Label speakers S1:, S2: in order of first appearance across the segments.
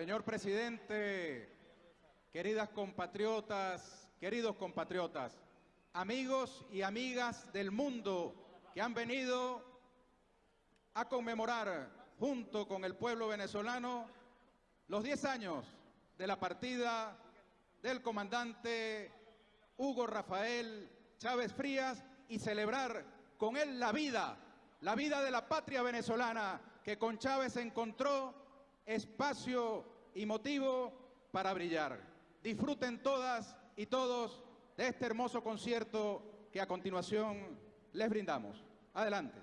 S1: Señor presidente, queridas compatriotas, queridos compatriotas, amigos y amigas del mundo que han venido a conmemorar junto con el pueblo venezolano los 10 años de la partida del comandante Hugo Rafael Chávez Frías y celebrar con él la vida, la vida de la patria venezolana que con Chávez encontró espacio y motivo para brillar. Disfruten todas y todos de este hermoso concierto que a continuación les brindamos. Adelante.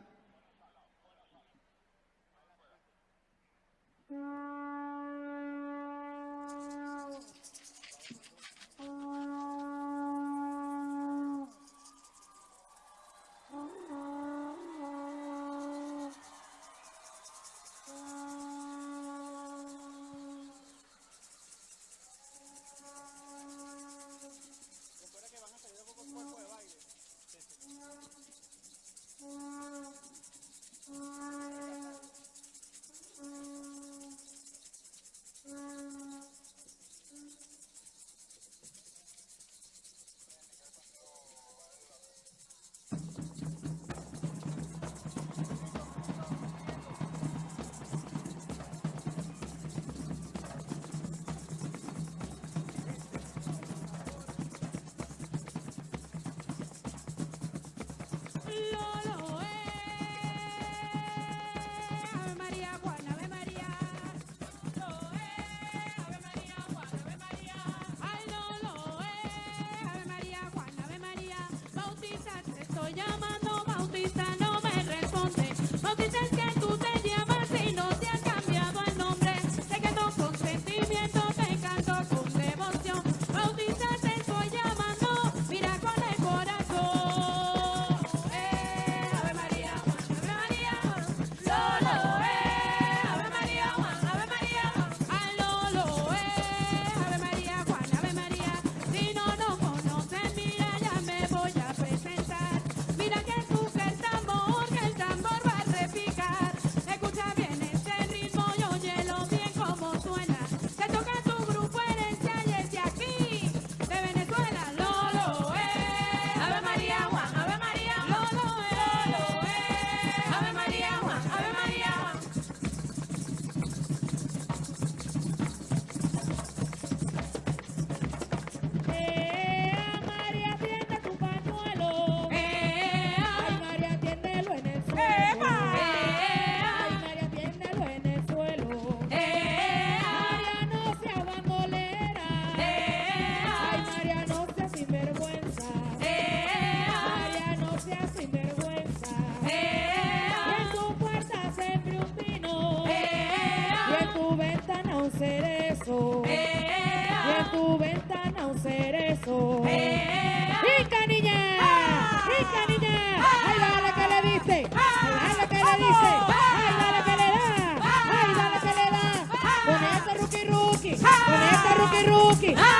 S2: Te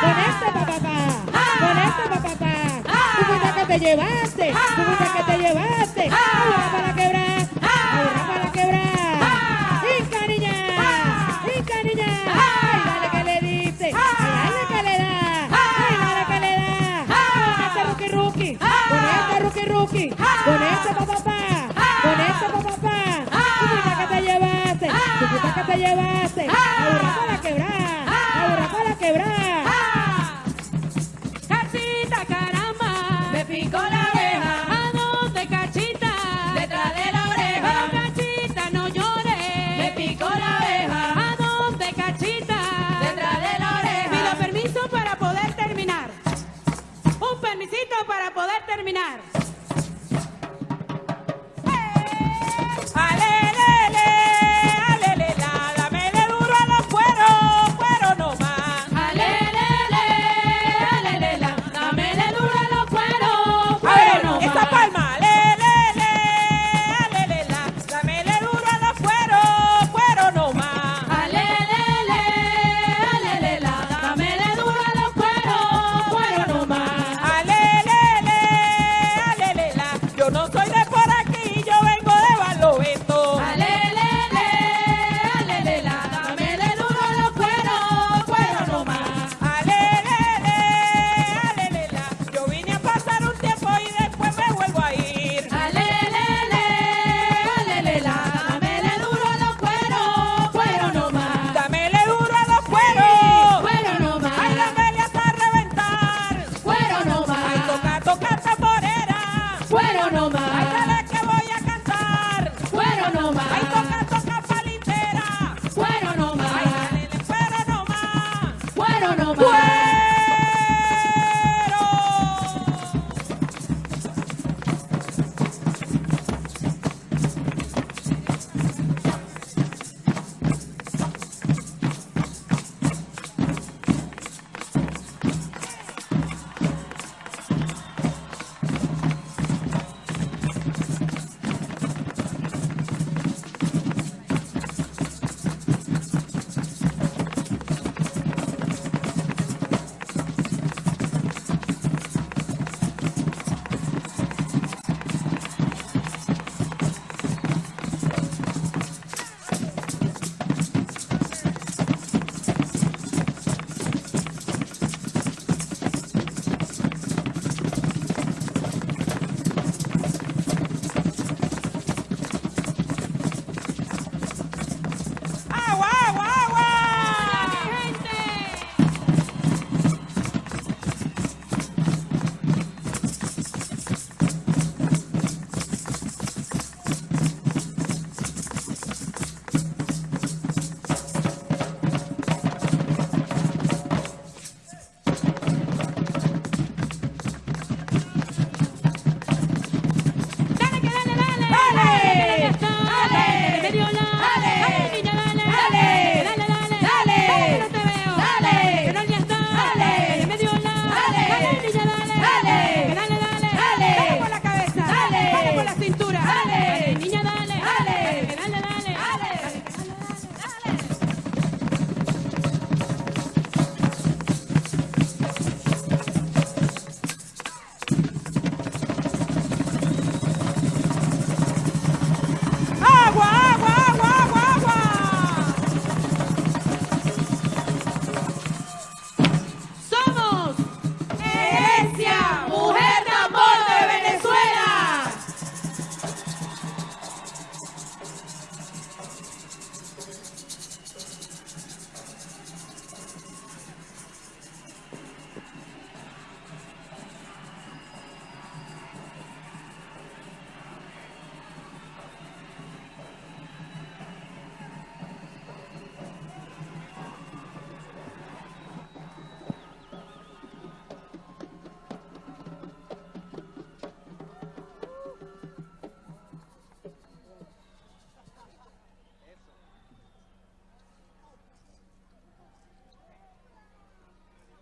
S2: con este
S3: papapá, con este papapá. Tú fuiste que te llevaste, fuiste que te llevaste. Ahora para quebrar, ahora para quebrar. ¡Rica niña! ¡Rica niña! ¡Ay, dale que le diste! ¡Ay, dale que le da! ¡Ay, dale que le da! Con este rookie rookie, con este rookie rookie, con este papapá, con este. Tú fuiste que te llevaste, fuiste que te llevaste.